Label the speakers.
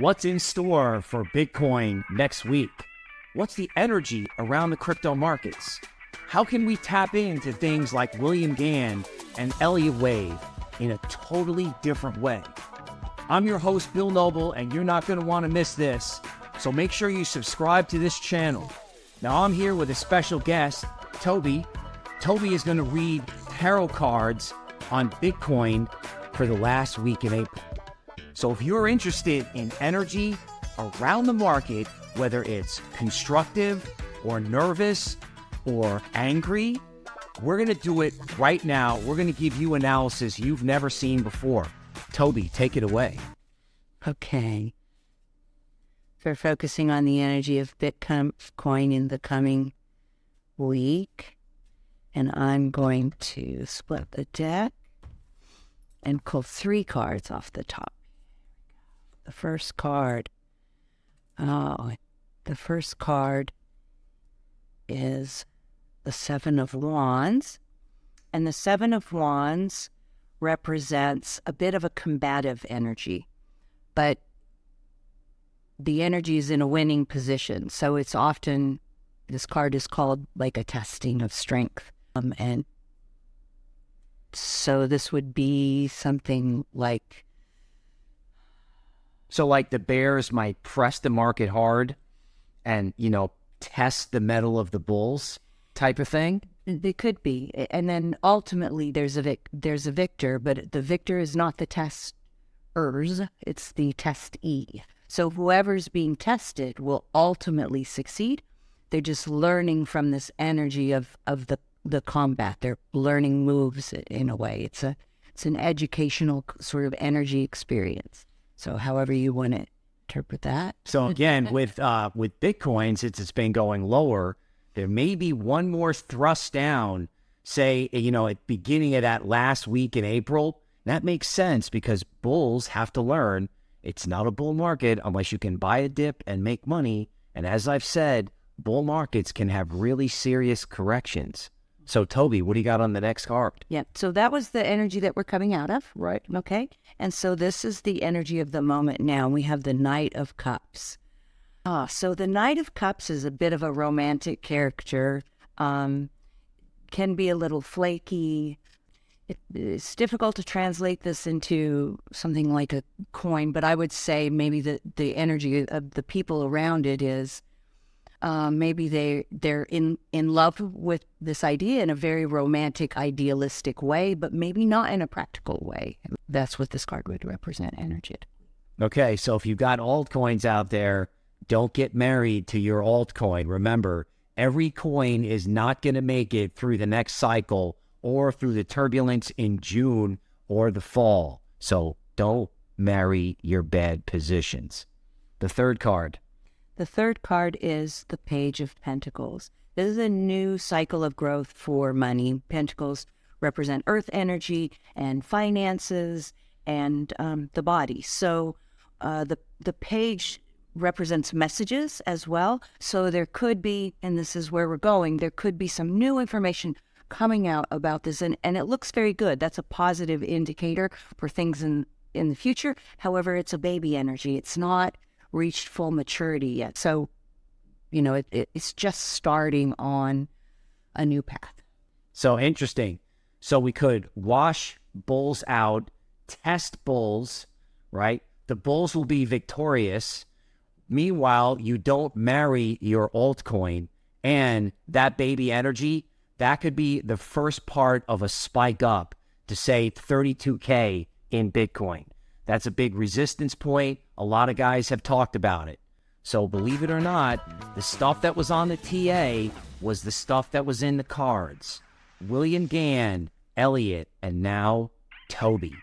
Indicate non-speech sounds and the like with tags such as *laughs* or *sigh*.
Speaker 1: What's in store for Bitcoin next week? What's the energy around the crypto markets? How can we tap into things like William Gann and Elliott Wave in a totally different way? I'm your host, Bill Noble, and you're not going to want to miss this. So make sure you subscribe to this channel. Now, I'm here with a special guest, Toby. Toby is going to read tarot cards on Bitcoin for the last week in April. So if you're interested in energy around the market, whether it's constructive or nervous or angry, we're going to do it right now. We're going to give you analysis you've never seen before. Toby, take it away.
Speaker 2: Okay. For focusing on the energy of Bitcoin coin in the coming week, and I'm going to split the deck and pull three cards off the top. The first card, oh, the first card is the Seven of Wands. And the Seven of Wands represents a bit of a combative energy, but the energy is in a winning position. So it's often, this card is called like a testing of strength. Um, and so this would be something like.
Speaker 1: So, like the bears might press the market hard and, you know, test the mettle of the bulls type of thing?
Speaker 2: They could be. And then ultimately there's a vic- there's a victor, but the victor is not the testers, it's the testee. So whoever's being tested will ultimately succeed. They're just learning from this energy of, of the the combat. They're learning moves in a way. It's a it's an educational sort of energy experience. So however you want to interpret that.
Speaker 1: So again, *laughs* with uh, with Bitcoin, since it's been going lower, there may be one more thrust down. Say, you know, at beginning of that last week in April. That makes sense because bulls have to learn it's not a bull market unless you can buy a dip and make money. And as I've said, bull markets can have really serious corrections. So, Toby, what do you got on the next card?
Speaker 2: Yeah. So that was the energy that we're coming out of. Right. Okay. And so this is the energy of the moment now. We have the Knight of Cups. Ah, so the Knight of Cups is a bit of a romantic character. Um, can be a little flaky. It, it's difficult to translate this into something like a coin, but I would say maybe the, the energy of the people around it is uh, maybe they they're in in love with this idea in a very romantic, idealistic way, but maybe not in a practical way. That's what this card would represent energy.
Speaker 1: Okay, so if you've got altcoins out there, don't get married to your altcoin. Remember, every coin is not going to make it through the next cycle or through the turbulence in June or the fall. So don't marry your bad positions. The third card.
Speaker 2: The third card is the Page of Pentacles. This is a new cycle of growth for money. Pentacles represent earth energy and finances and um, the body. So uh, the the page represents messages as well. So there could be, and this is where we're going, there could be some new information coming out about this, and, and it looks very good. That's a positive indicator for things in in the future. However, it's a baby energy. It's not reached full maturity yet. So, you know, it, it, it's just starting on a new path.
Speaker 1: So interesting. So we could wash bulls out, test bulls, right? The bulls will be victorious. Meanwhile, you don't marry your altcoin and that baby energy, that could be the first part of a spike up to say 32K in Bitcoin. That's a big resistance point. A lot of guys have talked about it. So believe it or not, the stuff that was on the TA was the stuff that was in the cards. William Gann, Elliott, and now Toby.